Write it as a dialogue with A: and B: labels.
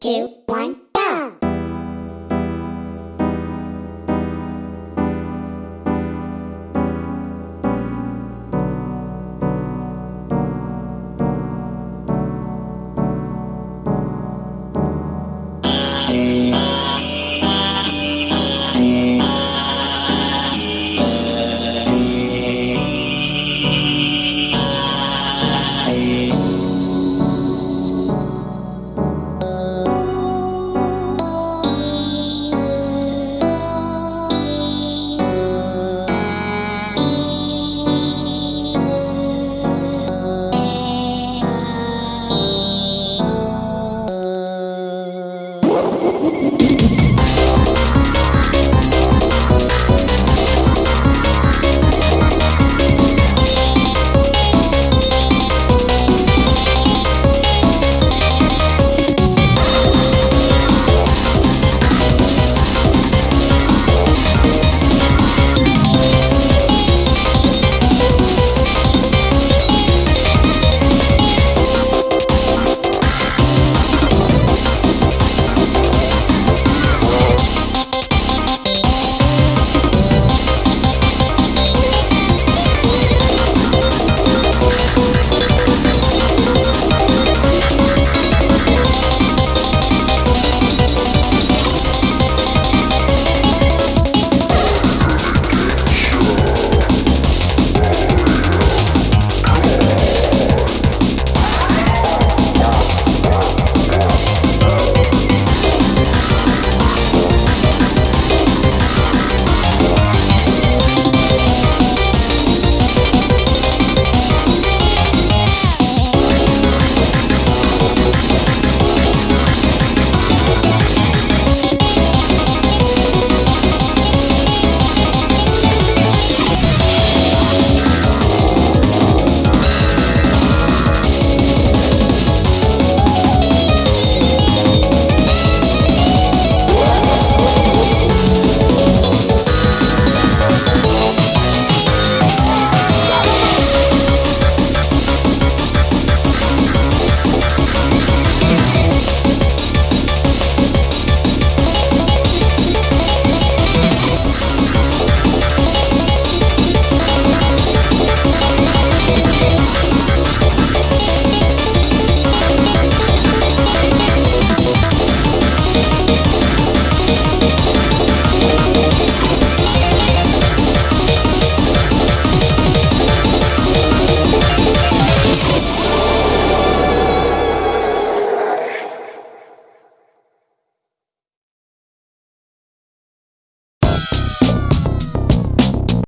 A: two, one.